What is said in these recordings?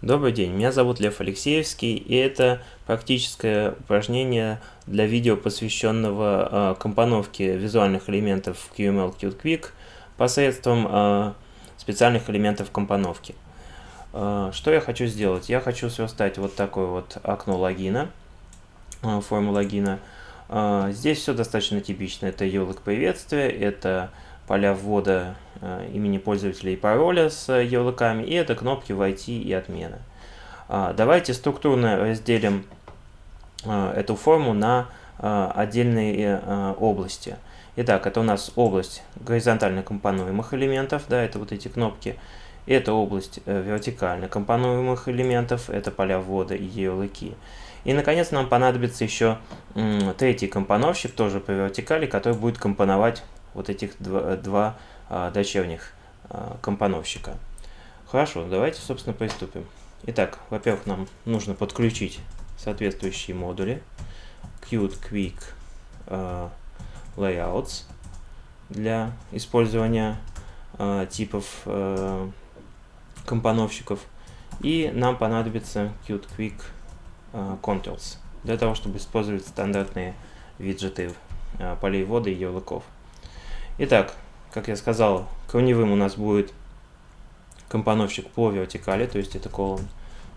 Добрый день, меня зовут Лев Алексеевский, и это практическое упражнение для видео, посвященного э, компоновке визуальных элементов в QML Qt Quick посредством э, специальных элементов компоновки. Э, что я хочу сделать? Я хочу сверстать вот такое вот окно логина, э, форму логина. Э, здесь все достаточно типично. Это ярлык приветствия, это поля ввода э, имени пользователя и пароля с ярлыками, и это кнопки «Войти» и «Отмена». А, давайте структурно разделим э, эту форму на э, отдельные области. Итак, это у нас область горизонтально компонуемых элементов, да, это вот эти кнопки. Это область вертикально компонуемых элементов, это поля ввода и ярлыки. И, наконец, нам понадобится еще третий компоновщик, тоже по вертикали, который будет компоновать вот этих два, два а, дочерних а, компоновщика. Хорошо, давайте, собственно, приступим. Итак, во-первых, нам нужно подключить соответствующие модули. Qt Quick uh, Layouts для использования uh, типов uh, компоновщиков. И нам понадобится Qt Quick uh, Controls для того, чтобы использовать стандартные виджеты uh, полей ввода и ярлыков. Итак, как я сказал, корневым у нас будет компоновщик по вертикали, то есть это column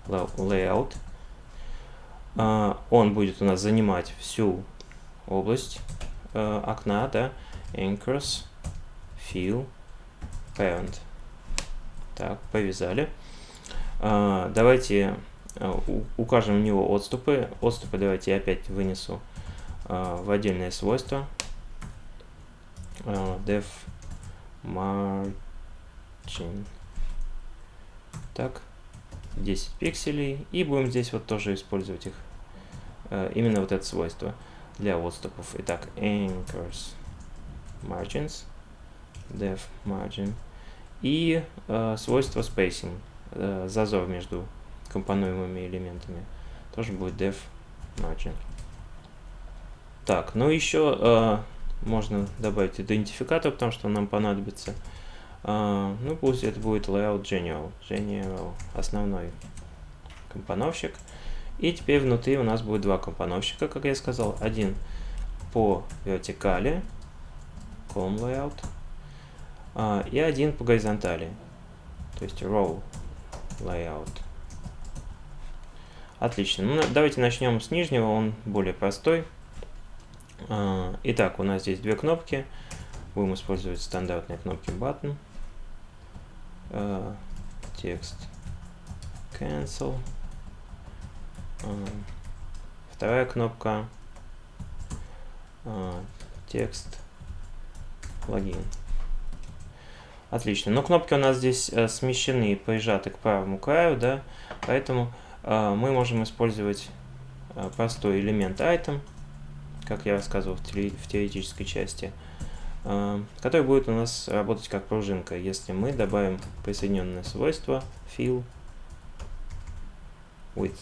layout. А, он будет у нас занимать всю область э, окна, да, anchors, fill, parent. Так, повязали. А, давайте укажем в него отступы. Отступы давайте я опять вынесу в отдельное свойство uh, def margin. Так, 10 пикселей. И будем здесь вот тоже использовать их. Uh, именно вот это свойство для отступов. Итак, anchors margins, def margin. И uh, свойство spacing, uh, зазор между компонуемыми элементами. Тоже будет def margin. Так, ну еще uh, можно добавить идентификатор, потому что нам понадобится. Uh, ну, пусть это будет layout general. General основной компоновщик. И теперь внутри у нас будет два компоновщика, как я сказал. Один по вертикали, column layout, uh, и один по горизонтали, то есть row layout. Отлично. Ну, давайте начнем с нижнего, он более простой. А, итак, у нас здесь две кнопки. Будем использовать стандартные кнопки button. А, текст cancel. А, вторая кнопка текст логин. Отлично. Но кнопки у нас здесь э, смещены и прижаты к правому краю, да, поэтому э, мы можем использовать э, простой элемент item как я рассказывал в, теоретической части, э, который будет у нас работать как пружинка, если мы добавим присоединенное свойство fill with.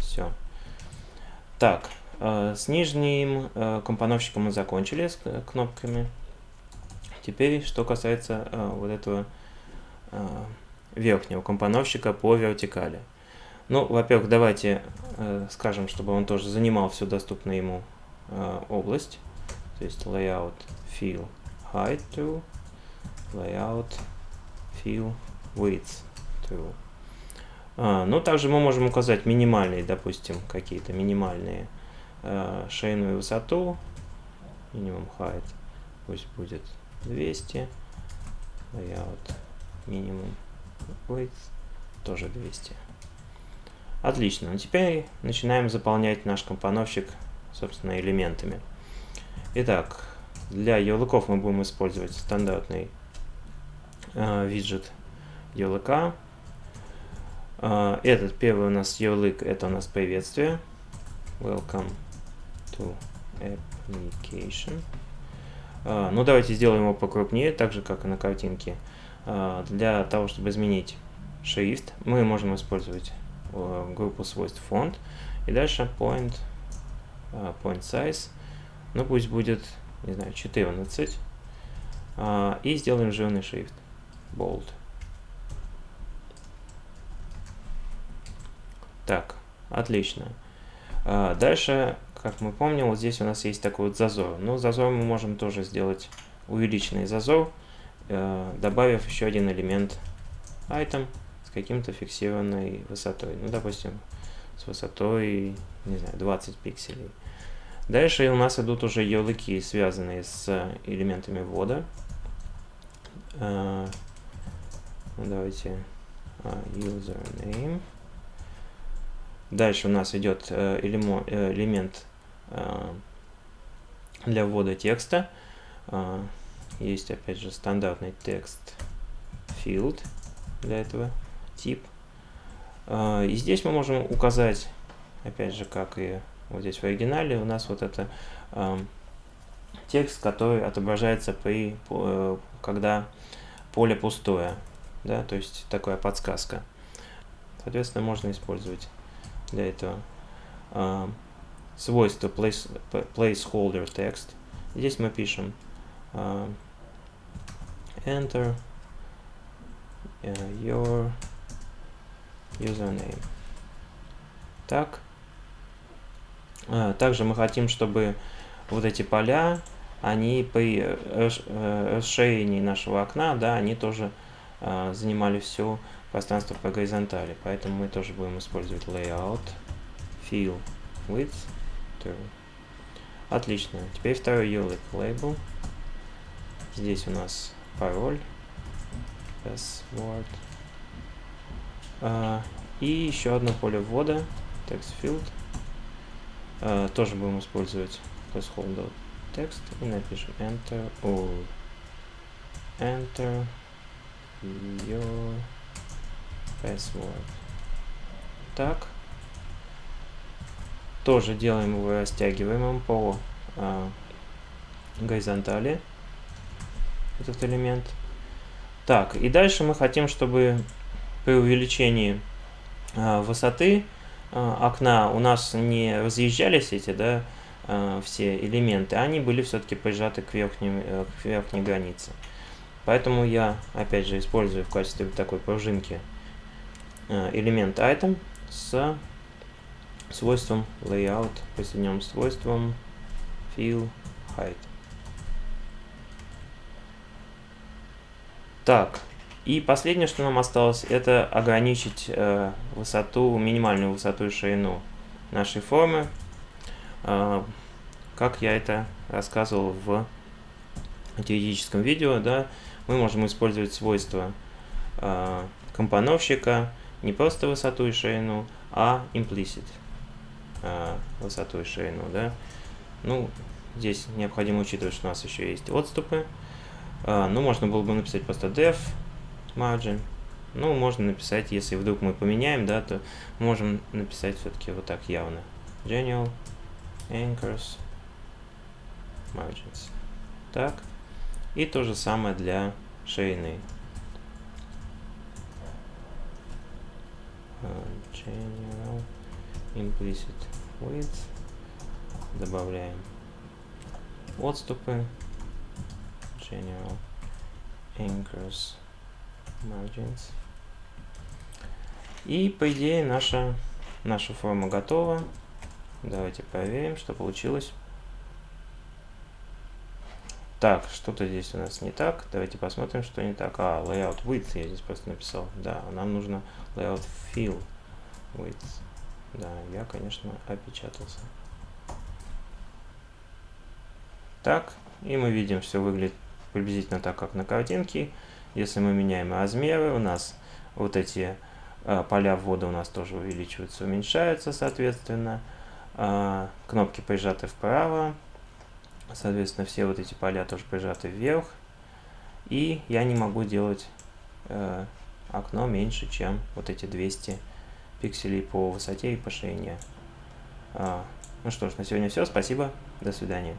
Все. Так, э, с нижним э, компоновщиком мы закончили, с кнопками. Теперь, что касается вот этого верхнего компоновщика по вертикали. Ну, во-первых, давайте э, скажем, чтобы он тоже занимал всю доступную ему э, область. То есть layout fill height to layout fill width to. А, ну, также мы можем указать минимальные, допустим, какие-то минимальные э, шейную высоту. Minimum height пусть будет 200. Layout minimum width тоже 200. Отлично. Ну, теперь начинаем заполнять наш компоновщик, собственно, элементами. Итак, для ярлыков мы будем использовать стандартный э, виджет ярлыка. Э, этот первый у нас ярлык, это у нас приветствие. Welcome to application. Э, ну, давайте сделаем его покрупнее, так же, как и на картинке. Э, для того, чтобы изменить шрифт, мы можем использовать группу свойств фонд. И дальше point, э, point size, ну пусть будет, не знаю, 14. А, и сделаем жирный шрифт, bold. Так, отлично. Дальше, как мы помним, вот здесь у нас есть такой вот зазор. Но зазор мы можем тоже сделать увеличенный зазор, э, добавив еще один элемент item каким-то фиксированной высотой. Ну, допустим, с высотой, не знаю, 20 пикселей. Дальше у нас идут уже ярлыки, связанные с элементами ввода. Uh, давайте uh, username. Дальше у нас идет элемент для ввода текста. Есть опять же стандартный текст field для этого тип. И здесь мы можем указать, опять же, как и вот здесь в оригинале, у нас вот это текст, который отображается при, э, когда поле пустое, да, то есть такая подсказка. Соответственно, можно использовать для этого э, свойство place, placeholder text. Здесь мы пишем э, enter your username. Так. Также мы хотим, чтобы вот эти поля они при расширении нашего окна, да, они тоже э, занимали все пространство по горизонтали. Поэтому мы тоже будем использовать layout, fill, width, turn. Отлично. Теперь второй ярлык label. Здесь у нас пароль, password. Uh, и еще одно поле ввода, text field. Uh, тоже будем использовать placeholder текст и напишем enter all. Enter your password. Так. Тоже делаем его растягиваемым по а, горизонтали этот элемент. Так, и дальше мы хотим, чтобы при увеличении а, высоты а, окна у нас не разъезжались эти, да, э, все элементы, они были все-таки прижаты к, верхним, э, к верхней границе. Поэтому я, опять же, использую в качестве такой пружинки элемент item с свойством layout, присоединенным свойством fill height. Так, и последнее, что нам осталось, это ограничить э, высоту, минимальную высоту и ширину нашей формы а, как я это рассказывал в теоретическом видео, да, мы можем использовать свойства а, компоновщика не просто высоту и ширину, а implicit а, высоту и ширину, да. Ну, здесь необходимо учитывать, что у нас еще есть отступы. Ну, можно было бы написать просто def margin. Ну, можно написать, если вдруг мы поменяем, да, то можем написать все-таки вот так явно. General anchors, margins. Так. И то же самое для шейны. General implicit width. Добавляем отступы. General anchors margins. И по идее наша, наша форма готова. Давайте проверим, что получилось. Так, что-то здесь у нас не так. Давайте посмотрим, что не так. А, layout width я здесь просто написал. Да, нам нужно layout fill width. Да, я, конечно, опечатался. Так, и мы видим, все выглядит приблизительно так, как на картинке. Если мы меняем размеры, у нас вот эти э, поля ввода у нас тоже увеличиваются, уменьшаются, соответственно. А, кнопки прижаты вправо, соответственно, все вот эти поля тоже прижаты вверх, и я не могу делать э, окно меньше, чем вот эти 200 пикселей по высоте и по ширине. А, ну что ж, на сегодня все, спасибо, до свидания.